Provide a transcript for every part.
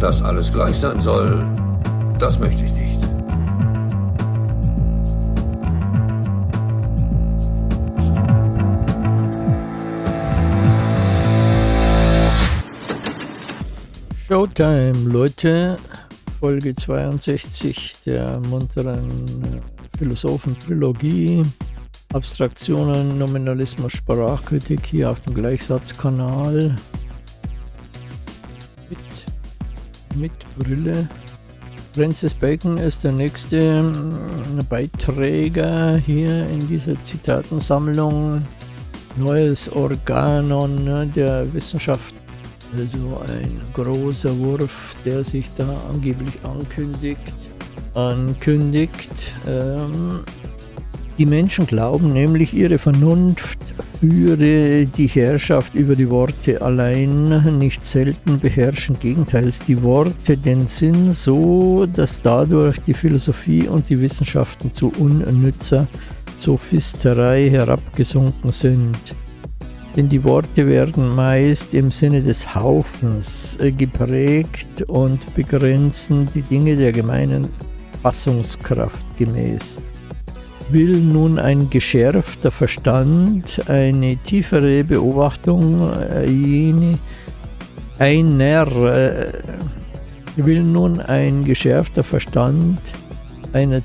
Dass alles gleich sein soll, das möchte ich nicht. Showtime, Leute. Folge 62 der munteren Philosophen-Trilogie. Abstraktionen, Nominalismus, Sprachkritik hier auf dem Gleichsatzkanal. Mit Brille. Francis Bacon ist der nächste ähm, Beiträger hier in dieser Zitatensammlung. Neues Organon ne, der Wissenschaft. Also ein großer Wurf, der sich da angeblich ankündigt. Ankündigt. Ähm, die Menschen glauben nämlich, ihre Vernunft führe die Herrschaft über die Worte allein, nicht selten beherrschen gegenteils die Worte den Sinn so, dass dadurch die Philosophie und die Wissenschaften zu unnützer Sophisterei herabgesunken sind. Denn die Worte werden meist im Sinne des Haufens äh, geprägt und begrenzen die Dinge der gemeinen Fassungskraft gemäß will nun ein geschärfter Verstand, eine tiefere Beobachtung, eine, einer, äh, will nun ein geschärfter Verstand einer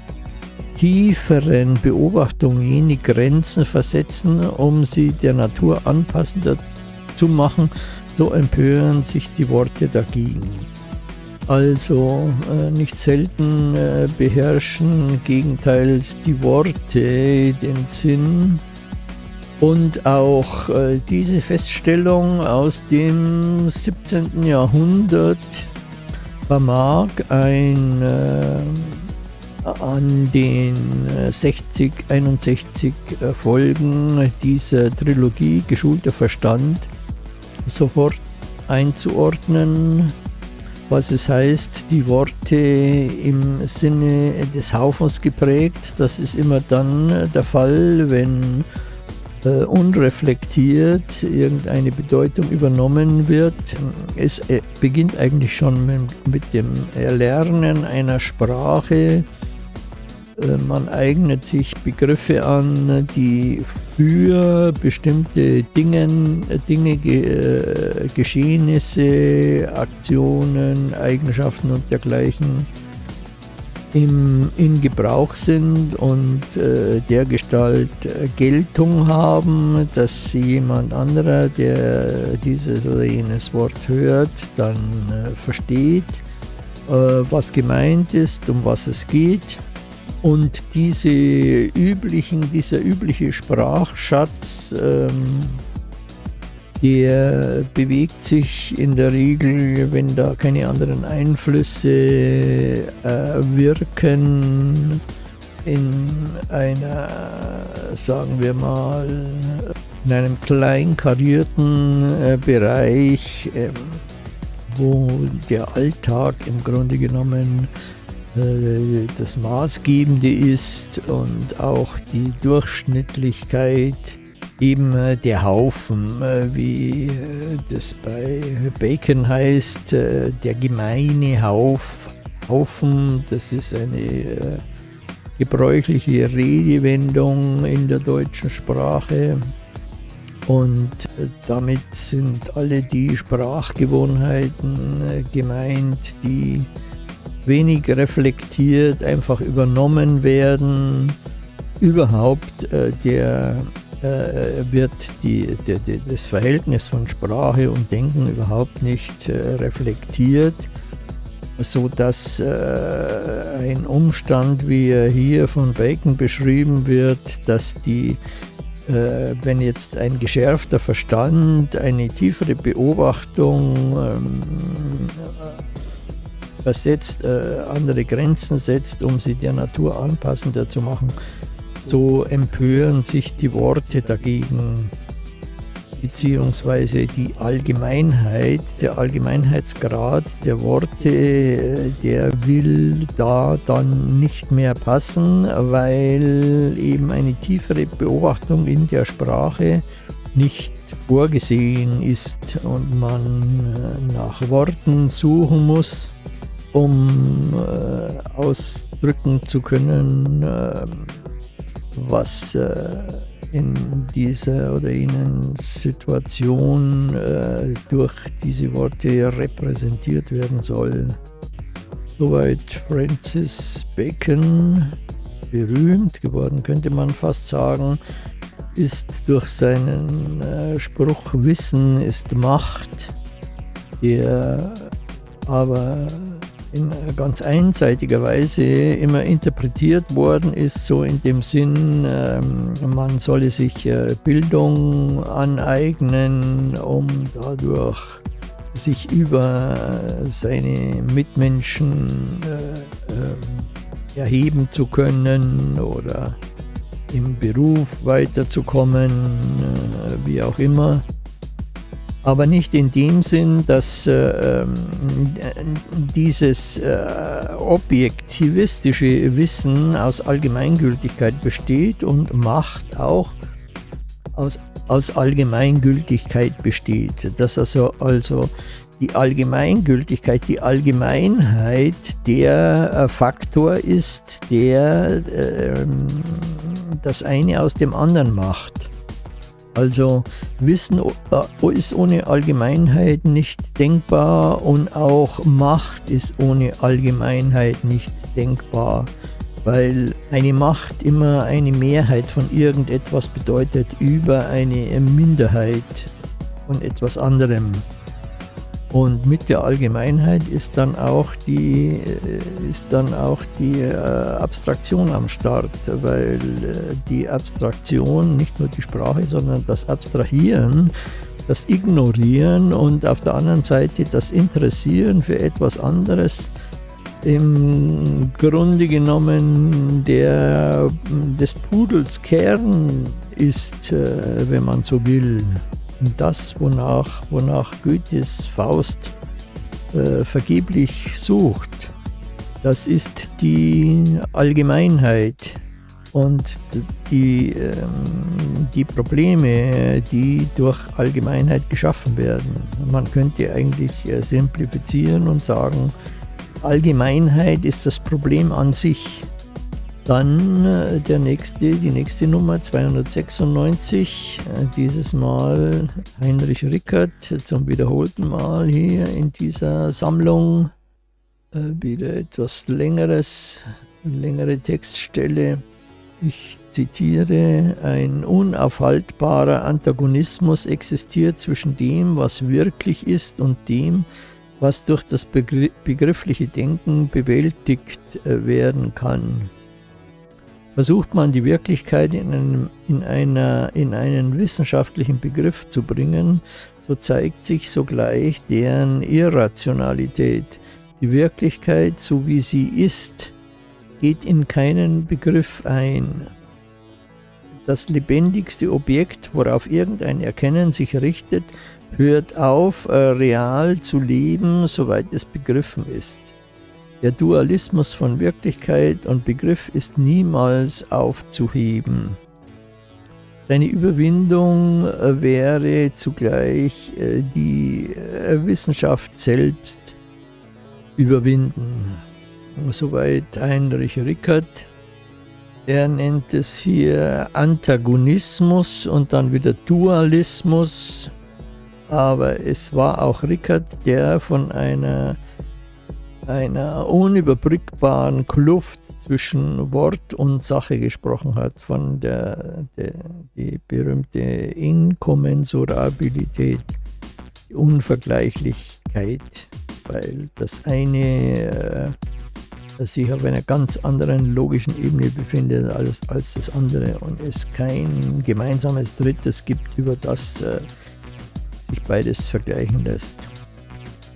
tieferen Beobachtung jene Grenzen versetzen, um sie der Natur anpassender zu machen, so empören sich die Worte dagegen. Also äh, nicht selten äh, beherrschen gegenteils die Worte den Sinn und auch äh, diese Feststellung aus dem 17. Jahrhundert vermag ein äh, an den 60, 61 äh, Folgen dieser Trilogie Geschulter Verstand sofort einzuordnen was es heißt, die Worte im Sinne des Haufens geprägt. Das ist immer dann der Fall, wenn äh, unreflektiert irgendeine Bedeutung übernommen wird. Es äh, beginnt eigentlich schon mit, mit dem Erlernen einer Sprache, man eignet sich Begriffe an, die für bestimmte Dingen, Dinge, äh, Geschehnisse, Aktionen, Eigenschaften und dergleichen im, in Gebrauch sind und äh, der Gestalt Geltung haben, dass jemand anderer, der dieses oder jenes Wort hört, dann äh, versteht, äh, was gemeint ist, um was es geht und diese üblichen, dieser übliche Sprachschatz, ähm, der bewegt sich in der Regel, wenn da keine anderen Einflüsse äh, wirken, in einer, sagen wir mal, in einem klein karierten äh, Bereich, äh, wo der Alltag im Grunde genommen das Maßgebende ist und auch die Durchschnittlichkeit eben äh, der Haufen, äh, wie das bei Bacon heißt, der gemeine Hauf, Haufen, das ist eine gebräuchliche Redewendung in der deutschen Sprache. Und damit sind alle die Sprachgewohnheiten gemeint, die wenig reflektiert, einfach übernommen werden. Überhaupt äh, der, äh, wird die, der, der, das Verhältnis von Sprache und Denken überhaupt nicht äh, reflektiert, so dass äh, ein Umstand, wie er hier von Bacon beschrieben wird, dass die äh, wenn jetzt ein geschärfter Verstand, eine tiefere Beobachtung ähm, versetzt, äh, andere Grenzen setzt, um sie der Natur anpassender zu machen, so empören sich die Worte dagegen, beziehungsweise die Allgemeinheit, der Allgemeinheitsgrad der Worte, äh, der will da dann nicht mehr passen, weil eben eine tiefere Beobachtung in der Sprache nicht vorgesehen ist und man äh, nach Worten suchen muss, um äh, ausdrücken zu können, äh, was äh, in dieser oder jenen Situation äh, durch diese Worte repräsentiert werden soll. Soweit Francis Bacon, berühmt geworden könnte man fast sagen, ist durch seinen äh, Spruch Wissen ist Macht, der aber in ganz einseitiger Weise immer interpretiert worden ist, so in dem Sinn, ähm, man solle sich äh, Bildung aneignen, um dadurch sich über seine Mitmenschen äh, äh, erheben zu können oder im Beruf weiterzukommen, äh, wie auch immer. Aber nicht in dem Sinn, dass äh, ähm, dieses äh, objektivistische Wissen aus Allgemeingültigkeit besteht und Macht auch aus, aus Allgemeingültigkeit besteht. Dass also, also die Allgemeingültigkeit, die Allgemeinheit der äh, Faktor ist, der äh, das eine aus dem anderen macht. Also Wissen äh, ist ohne Allgemeinheit nicht denkbar und auch Macht ist ohne Allgemeinheit nicht denkbar, weil eine Macht immer eine Mehrheit von irgendetwas bedeutet über eine Minderheit von etwas anderem. Und mit der Allgemeinheit ist dann auch die, äh, ist dann auch die äh, Abstraktion am Start, weil äh, die Abstraktion, nicht nur die Sprache, sondern das Abstrahieren, das Ignorieren und auf der anderen Seite das Interessieren für etwas anderes im Grunde genommen der, des Pudels Kern ist, wenn man so will das, wonach, wonach Goethes Faust äh, vergeblich sucht, das ist die Allgemeinheit und die, ähm, die Probleme, die durch Allgemeinheit geschaffen werden. Man könnte eigentlich äh, simplifizieren und sagen, Allgemeinheit ist das Problem an sich. Dann äh, der nächste, die nächste Nummer 296, äh, dieses Mal Heinrich Rickert zum wiederholten Mal hier in dieser Sammlung. Äh, wieder etwas längeres, längere Textstelle. Ich zitiere, ein unaufhaltbarer Antagonismus existiert zwischen dem, was wirklich ist und dem, was durch das begriffliche Denken bewältigt werden kann. Versucht man die Wirklichkeit in, einem, in, einer, in einen wissenschaftlichen Begriff zu bringen, so zeigt sich sogleich deren Irrationalität. Die Wirklichkeit, so wie sie ist, geht in keinen Begriff ein. Das lebendigste Objekt, worauf irgendein Erkennen sich richtet, hört auf, äh, real zu leben, soweit es begriffen ist. Der Dualismus von Wirklichkeit und Begriff ist niemals aufzuheben. Seine Überwindung äh, wäre zugleich äh, die äh, Wissenschaft selbst überwinden. Soweit Heinrich Rickert. Er nennt es hier Antagonismus und dann wieder Dualismus. Aber es war auch Rickert, der von einer einer unüberbrückbaren Kluft zwischen Wort und Sache gesprochen hat, von der, der die berühmte Inkommensurabilität, die Unvergleichlichkeit, weil das eine äh, sich auf einer ganz anderen logischen Ebene befindet als, als das andere und es kein gemeinsames Drittes gibt, über das äh, sich beides vergleichen lässt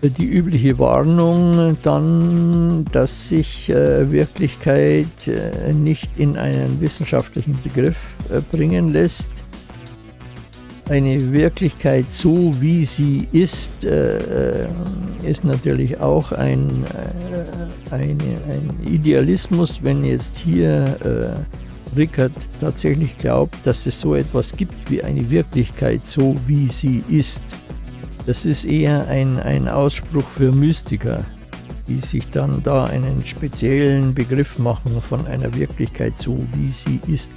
die übliche Warnung dann, dass sich äh, Wirklichkeit äh, nicht in einen wissenschaftlichen Begriff äh, bringen lässt. Eine Wirklichkeit so, wie sie ist, äh, äh, ist natürlich auch ein, äh, eine, ein Idealismus, wenn jetzt hier Rickert tatsächlich glaubt, dass es so etwas gibt wie eine Wirklichkeit, so wie sie ist. Das ist eher ein, ein Ausspruch für Mystiker, die sich dann da einen speziellen Begriff machen von einer Wirklichkeit, so wie sie ist.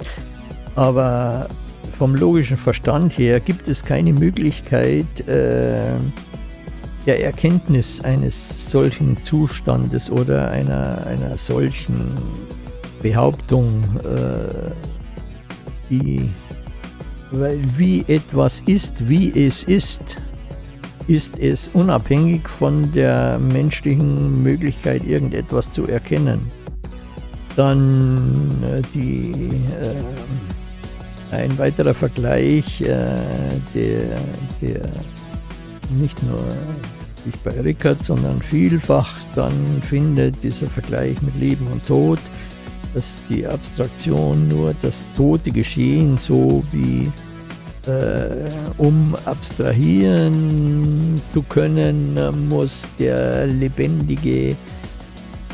Aber vom logischen Verstand her gibt es keine Möglichkeit äh, der Erkenntnis eines solchen Zustandes oder einer, einer solchen Behauptung, äh, die, weil wie etwas ist, wie es ist, ist es unabhängig von der menschlichen Möglichkeit, irgendetwas zu erkennen. Dann äh, die, äh, ein weiterer Vergleich, äh, der, der nicht nur sich bei Rickert, sondern vielfach dann findet, dieser Vergleich mit Leben und Tod, dass die Abstraktion nur das tote Geschehen so wie um abstrahieren zu können, muss der lebendige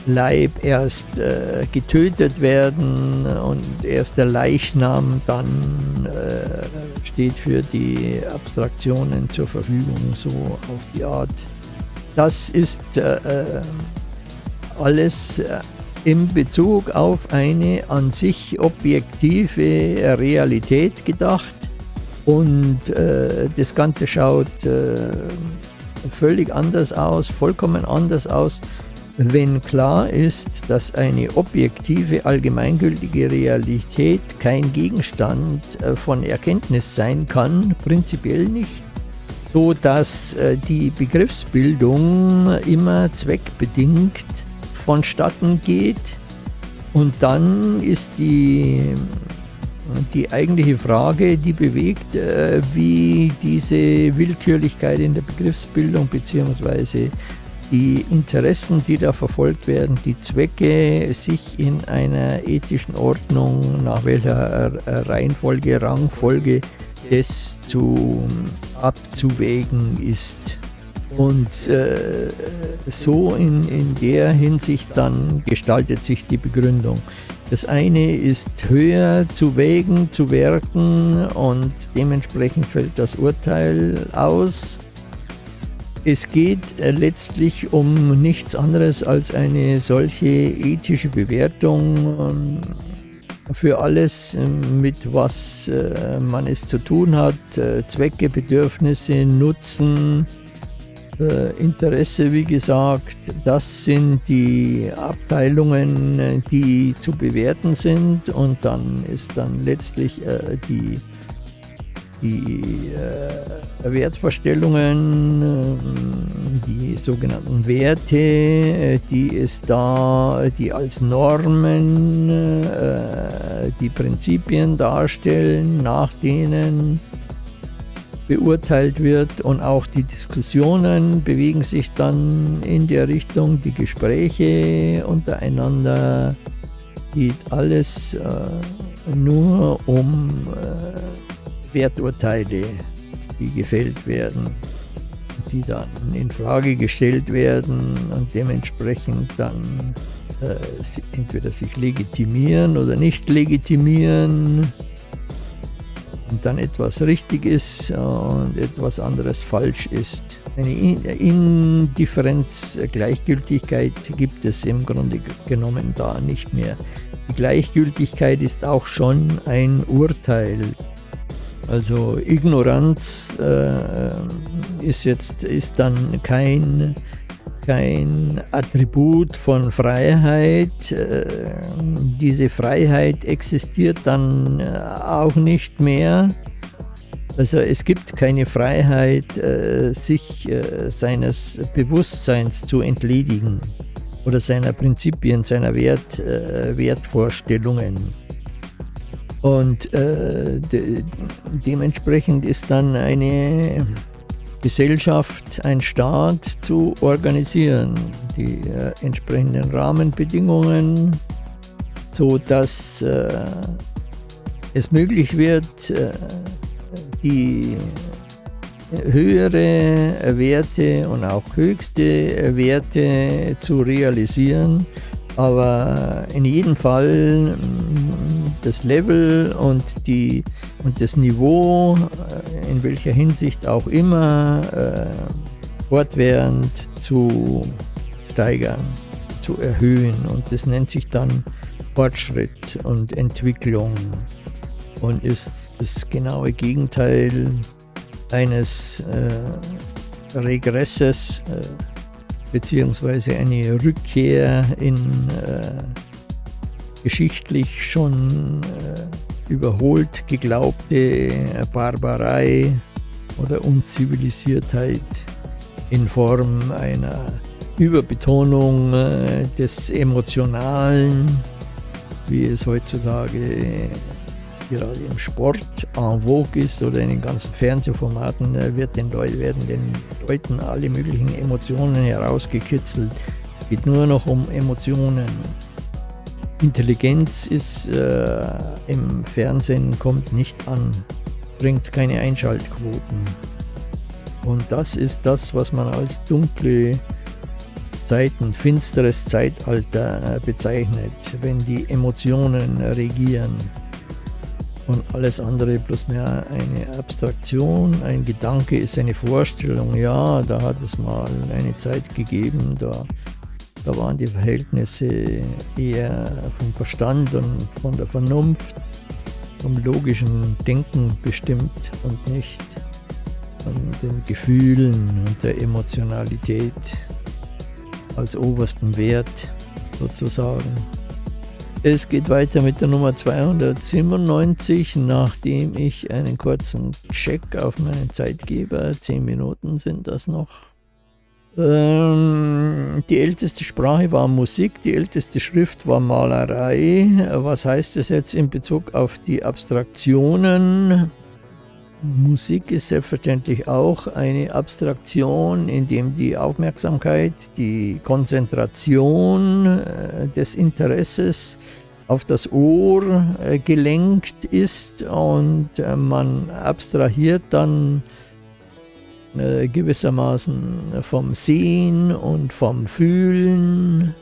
Leib erst äh, getötet werden und erst der Leichnam dann äh, steht für die Abstraktionen zur Verfügung, so auf die Art. Das ist äh, äh alles äh, in Bezug auf eine an sich objektive Realität gedacht und äh, das Ganze schaut äh, völlig anders aus, vollkommen anders aus, wenn klar ist, dass eine objektive, allgemeingültige Realität kein Gegenstand äh, von Erkenntnis sein kann, prinzipiell nicht, so dass äh, die Begriffsbildung immer zweckbedingt vonstatten geht. Und dann ist die die eigentliche Frage, die bewegt, äh, wie diese Willkürlichkeit in der Begriffsbildung bzw. die Interessen, die da verfolgt werden, die Zwecke sich in einer ethischen Ordnung, nach welcher Reihenfolge, Rangfolge es zu abzuwägen ist. Und äh, so in, in der Hinsicht dann gestaltet sich die Begründung. Das eine ist höher zu wägen, zu werten und dementsprechend fällt das Urteil aus. Es geht äh, letztlich um nichts anderes als eine solche ethische Bewertung ähm, für alles, ähm, mit was äh, man es zu tun hat, äh, Zwecke, Bedürfnisse, Nutzen, äh, Interesse, wie gesagt, das sind die Abteilungen, die zu bewerten sind. Und dann ist dann letztlich äh, die, die äh, Wertvorstellungen, äh, die sogenannten Werte, äh, die es da, die als Normen äh, die Prinzipien darstellen, nach denen beurteilt wird und auch die Diskussionen bewegen sich dann in der Richtung, die Gespräche untereinander geht alles äh, nur um äh, Werturteile, die gefällt werden, die dann in Frage gestellt werden und dementsprechend dann äh, entweder sich legitimieren oder nicht legitimieren und dann etwas richtig ist und etwas anderes falsch ist. Eine Indifferenz, Gleichgültigkeit gibt es im Grunde genommen da nicht mehr. Die Gleichgültigkeit ist auch schon ein Urteil. Also Ignoranz äh, ist jetzt ist dann kein kein Attribut von Freiheit. Äh, diese Freiheit existiert dann äh, auch nicht mehr. Also es gibt keine Freiheit, äh, sich seines Bewusstseins zu entledigen oder seiner Prinzipien, seiner Wert, Wertvorstellungen. Und de dementsprechend ist dann eine Gesellschaft, ein Staat zu organisieren, die äh, entsprechenden Rahmenbedingungen, so dass äh, es möglich wird, äh, die höhere Werte und auch höchste Werte zu realisieren. Aber in jedem Fall das Level und, die, und das Niveau, äh, in welcher Hinsicht auch immer, äh, fortwährend zu steigern, zu erhöhen. Und das nennt sich dann Fortschritt und Entwicklung und ist das genaue Gegenteil eines äh, Regresses äh, beziehungsweise eine Rückkehr in äh, geschichtlich schon äh, überholt geglaubte Barbarei oder Unzivilisiertheit in Form einer Überbetonung äh, des Emotionalen, wie es heutzutage gerade im Sport en vogue ist oder in den ganzen Fernsehformaten, äh, wird den Leuten, werden den Leuten alle möglichen Emotionen herausgekitzelt. Es geht nur noch um Emotionen. Intelligenz ist äh, im Fernsehen kommt nicht an, bringt keine Einschaltquoten. Und das ist das, was man als dunkle Zeiten, finsteres Zeitalter äh, bezeichnet, wenn die Emotionen regieren und alles andere bloß mehr eine Abstraktion, ein Gedanke ist eine Vorstellung. Ja, da hat es mal eine Zeit gegeben, da, da waren die Verhältnisse eher vom Verstand und von der Vernunft, vom logischen Denken bestimmt und nicht von den Gefühlen und der Emotionalität als obersten Wert sozusagen. Es geht weiter mit der Nummer 297, nachdem ich einen kurzen Check auf meinen Zeitgeber, 10 Minuten sind das noch. Ähm, die älteste Sprache war Musik, die älteste Schrift war Malerei. Was heißt das jetzt in Bezug auf die Abstraktionen? Musik ist selbstverständlich auch eine Abstraktion, in dem die Aufmerksamkeit, die Konzentration äh, des Interesses auf das Ohr äh, gelenkt ist und äh, man abstrahiert dann gewissermaßen vom Sehen und vom Fühlen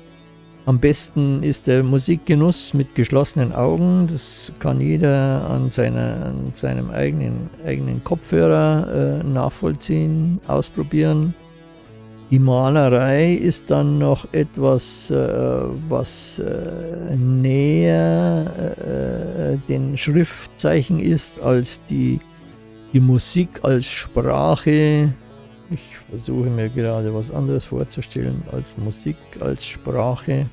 am besten ist der Musikgenuss mit geschlossenen Augen. Das kann jeder an, seiner, an seinem eigenen, eigenen Kopfhörer äh, nachvollziehen, ausprobieren. Die Malerei ist dann noch etwas, äh, was äh, näher äh, den Schriftzeichen ist als die, die Musik als Sprache. Ich versuche mir gerade was anderes vorzustellen als Musik, als Sprache.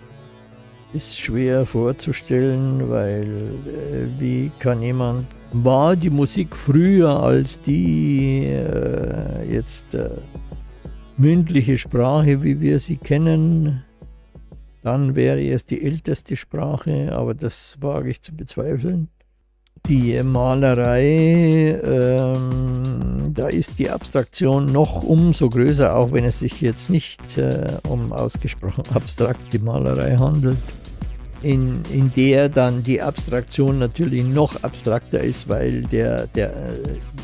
Ist schwer vorzustellen, weil äh, wie kann jemand... War die Musik früher als die äh, jetzt äh, mündliche Sprache, wie wir sie kennen, dann wäre es die älteste Sprache, aber das wage ich zu bezweifeln. Die Malerei, ähm, da ist die Abstraktion noch umso größer, auch wenn es sich jetzt nicht äh, um ausgesprochen abstrakte Malerei handelt, in, in der dann die Abstraktion natürlich noch abstrakter ist, weil der, der,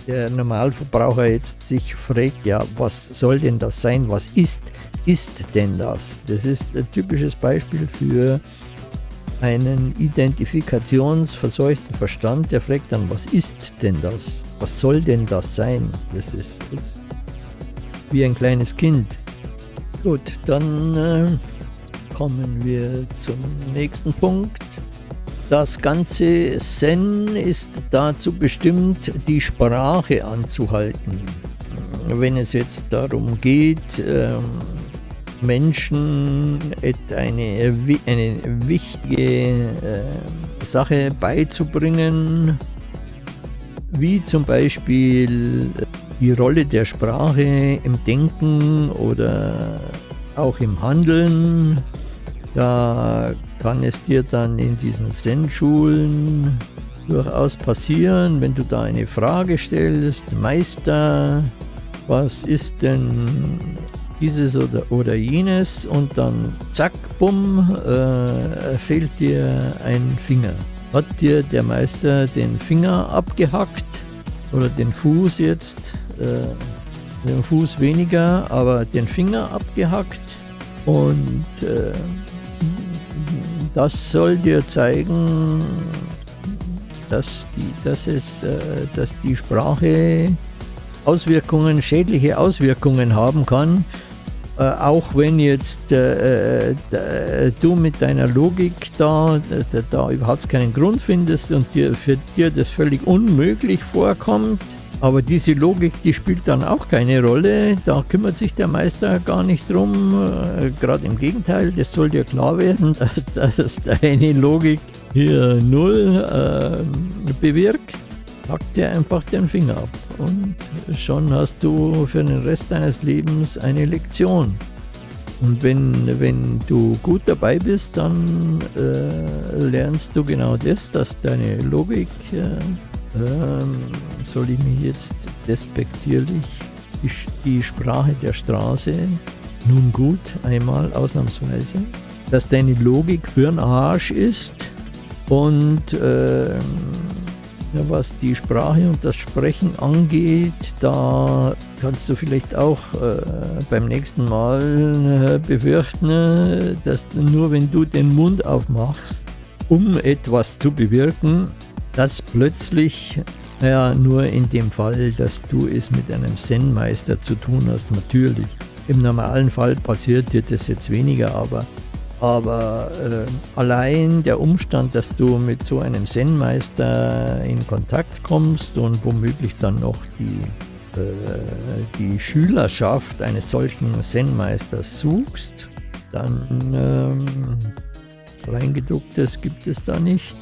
der Normalverbraucher jetzt sich fragt, ja, was soll denn das sein, was ist, ist denn das? Das ist ein typisches Beispiel für einen identifikationsverseuchten Verstand, der fragt dann, was ist denn das? Was soll denn das sein? Das ist, das ist wie ein kleines Kind. Gut, dann äh, kommen wir zum nächsten Punkt. Das ganze Zen ist dazu bestimmt, die Sprache anzuhalten. Wenn es jetzt darum geht, ähm, Menschen eine, eine wichtige äh, Sache beizubringen, wie zum Beispiel die Rolle der Sprache im Denken oder auch im Handeln. Da kann es dir dann in diesen Zen-Schulen durchaus passieren, wenn du da eine Frage stellst, Meister, was ist denn dieses oder, oder jenes und dann zack, bumm, äh, fehlt dir ein Finger. Hat dir der Meister den Finger abgehackt oder den Fuß jetzt, äh, den Fuß weniger, aber den Finger abgehackt und äh, das soll dir zeigen, dass die, dass es, äh, dass die Sprache Auswirkungen, schädliche Auswirkungen haben kann, äh, auch wenn jetzt äh, äh, du mit deiner Logik da, da, da überhaupt keinen Grund findest und dir, für dir das völlig unmöglich vorkommt, aber diese Logik, die spielt dann auch keine Rolle. Da kümmert sich der Meister gar nicht drum. Äh, Gerade im Gegenteil, das soll dir klar werden, dass, dass deine Logik hier null äh, bewirkt. Pack dir einfach den Finger ab und schon hast du für den Rest deines Lebens eine Lektion. Und wenn, wenn du gut dabei bist, dann äh, lernst du genau das, dass deine Logik äh, ähm, soll ich mich jetzt despektierlich die, die Sprache der Straße, nun gut, einmal ausnahmsweise, dass deine Logik für ein Arsch ist und äh, ja, was die Sprache und das Sprechen angeht, da kannst du vielleicht auch äh, beim nächsten Mal äh, befürchten, dass nur wenn du den Mund aufmachst, um etwas zu bewirken, dass plötzlich, ja, nur in dem Fall, dass du es mit einem Zen-Meister zu tun hast, natürlich. Im normalen Fall passiert dir das jetzt weniger, aber, aber äh, allein der Umstand, dass du mit so einem Zen-Meister in Kontakt kommst und womöglich dann noch die, äh, die Schülerschaft eines solchen Zen-Meisters suchst, dann ähm, Kleingedrucktes gibt es da nicht.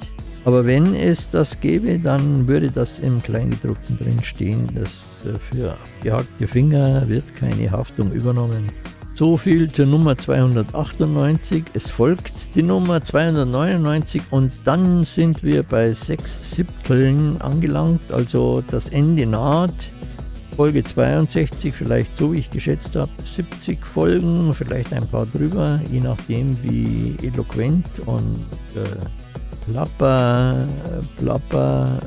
Aber wenn es das gäbe, dann würde das im Kleingedruckten drin stehen, dass äh, für abgehackte Finger wird keine Haftung übernommen. So viel zur Nummer 298. Es folgt die Nummer 299 und dann sind wir bei 6 Siebteln angelangt, also das Ende naht. Folge 62, vielleicht so wie ich geschätzt habe, 70 Folgen, vielleicht ein paar drüber, je nachdem wie eloquent und äh, Plapper, Plapper,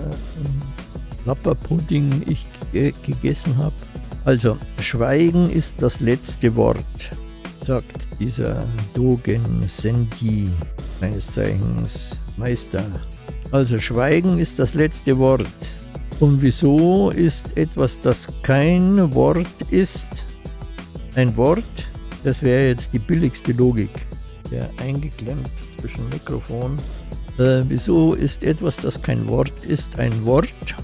Plapperpudding ich gegessen habe. Also, Schweigen ist das letzte Wort, sagt dieser Dogen Senji, meines Zeichens Meister. Also, Schweigen ist das letzte Wort. Und wieso ist etwas, das kein Wort ist, ein Wort? Das wäre jetzt die billigste Logik. Der eingeklemmt zwischen Mikrofon äh, wieso ist etwas, das kein Wort ist, ein Wort?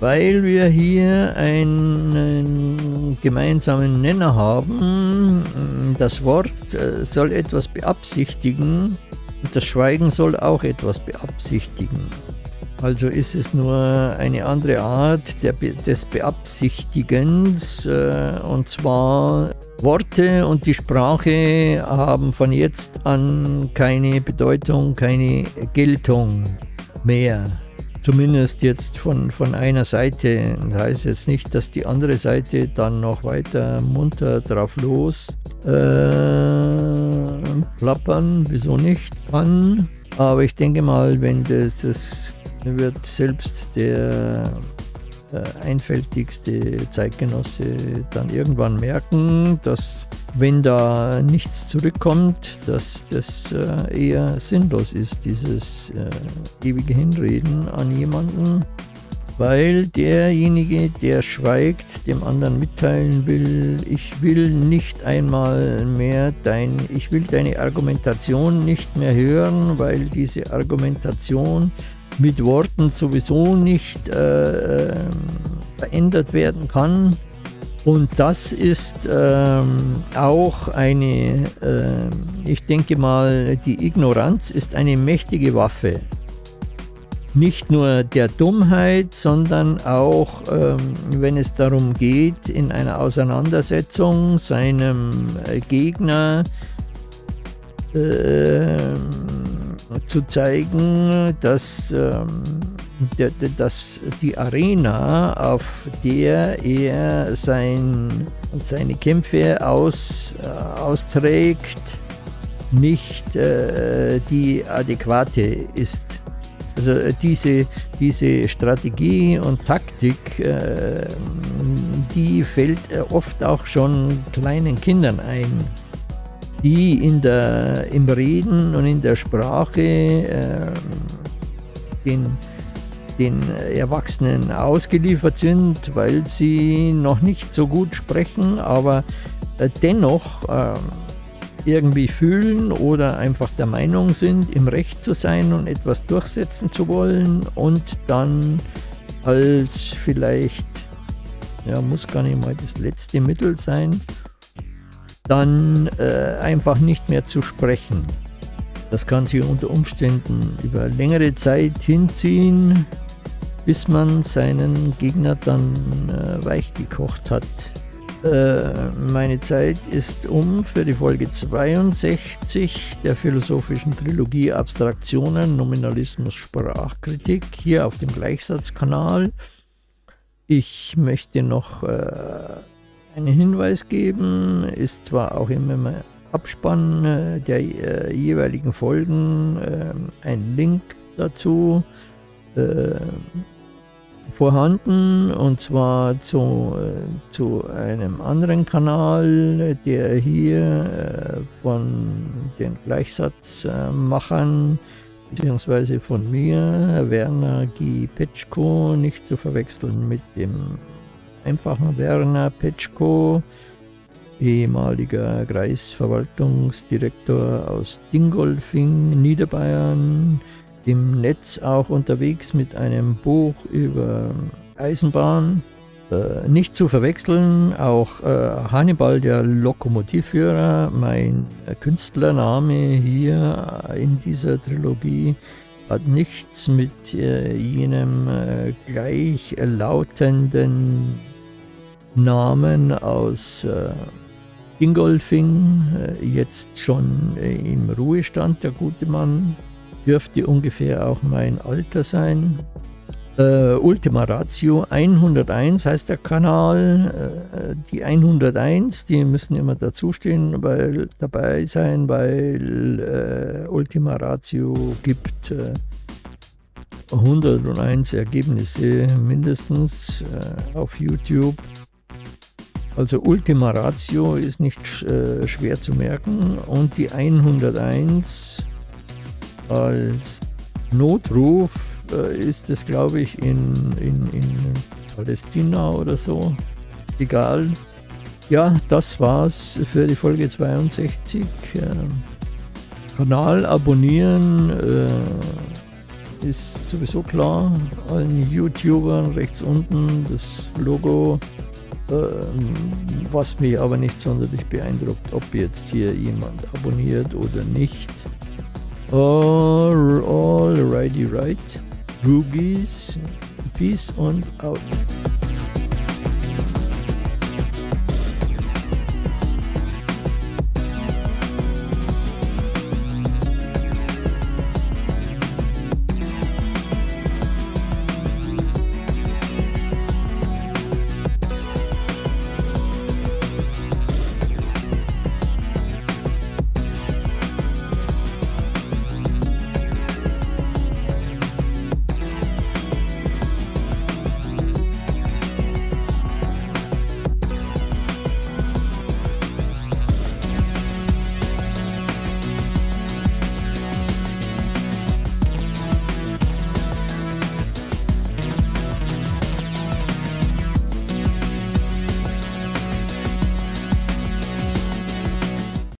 Weil wir hier einen gemeinsamen Nenner haben. Das Wort äh, soll etwas beabsichtigen und das Schweigen soll auch etwas beabsichtigen. Also ist es nur eine andere Art der, des Beabsichtigens äh, und zwar Worte und die Sprache haben von jetzt an keine Bedeutung, keine Geltung mehr. Zumindest jetzt von, von einer Seite. Das heißt jetzt nicht, dass die andere Seite dann noch weiter munter drauf los äh, plappern, wieso nicht kann. Aber ich denke mal, wenn das, das wird selbst der einfältigste Zeitgenosse dann irgendwann merken, dass wenn da nichts zurückkommt, dass das äh, eher sinnlos ist, dieses äh, ewige Hinreden an jemanden, weil derjenige, der schweigt, dem anderen mitteilen will, ich will nicht einmal mehr dein, ich will deine Argumentation nicht mehr hören, weil diese Argumentation mit Worten sowieso nicht äh, ähm, verändert werden kann. Und das ist ähm, auch eine, äh, ich denke mal, die Ignoranz ist eine mächtige Waffe. Nicht nur der Dummheit, sondern auch, ähm, wenn es darum geht, in einer Auseinandersetzung seinem äh, Gegner äh, zu zeigen, dass, ähm, der, dass die Arena, auf der er sein, seine Kämpfe aus, äh, austrägt, nicht äh, die adäquate ist. Also äh, diese, diese Strategie und Taktik, äh, die fällt äh, oft auch schon kleinen Kindern ein die in der, im Reden und in der Sprache äh, den, den Erwachsenen ausgeliefert sind, weil sie noch nicht so gut sprechen, aber äh, dennoch äh, irgendwie fühlen oder einfach der Meinung sind, im Recht zu sein und etwas durchsetzen zu wollen und dann als vielleicht, ja, muss gar nicht mal das letzte Mittel sein, dann äh, einfach nicht mehr zu sprechen. Das kann sich unter Umständen über längere Zeit hinziehen, bis man seinen Gegner dann äh, weich hat. Äh, meine Zeit ist um für die Folge 62 der philosophischen Trilogie Abstraktionen, Nominalismus, Sprachkritik hier auf dem Gleichsatzkanal. Ich möchte noch äh, einen Hinweis geben, ist zwar auch im Abspann äh, der äh, jeweiligen Folgen äh, ein Link dazu äh, vorhanden und zwar zu, äh, zu einem anderen Kanal, der hier äh, von den Gleichsatzmachern beziehungsweise von mir, Werner G. Petschko, nicht zu verwechseln mit dem einfachen Werner Petschko, ehemaliger Kreisverwaltungsdirektor aus Dingolfing, Niederbayern, im Netz auch unterwegs mit einem Buch über Eisenbahn. Äh, nicht zu verwechseln, auch äh, Hannibal, der Lokomotivführer, mein Künstlername hier in dieser Trilogie, hat nichts mit äh, jenem äh, gleichlautenden Namen aus äh, Dingolfing, äh, jetzt schon im Ruhestand, der gute Mann, dürfte ungefähr auch mein Alter sein. Äh, Ultima Ratio 101 heißt der Kanal. Äh, die 101, die müssen immer dazustehen, weil dabei sein, weil äh, Ultima Ratio gibt 101 äh, Ergebnisse mindestens äh, auf YouTube. Also Ultima Ratio ist nicht äh, schwer zu merken und die 101 als Notruf äh, ist es, glaube ich, in, in, in Palästina oder so. Egal. Ja, das war's für die Folge 62. Äh, Kanal abonnieren äh, ist sowieso klar. Allen YouTubern rechts unten das Logo. Ähm, was mich aber nicht sonderlich beeindruckt, ob jetzt hier jemand abonniert oder nicht. Alrighty right. Roogies, peace and out.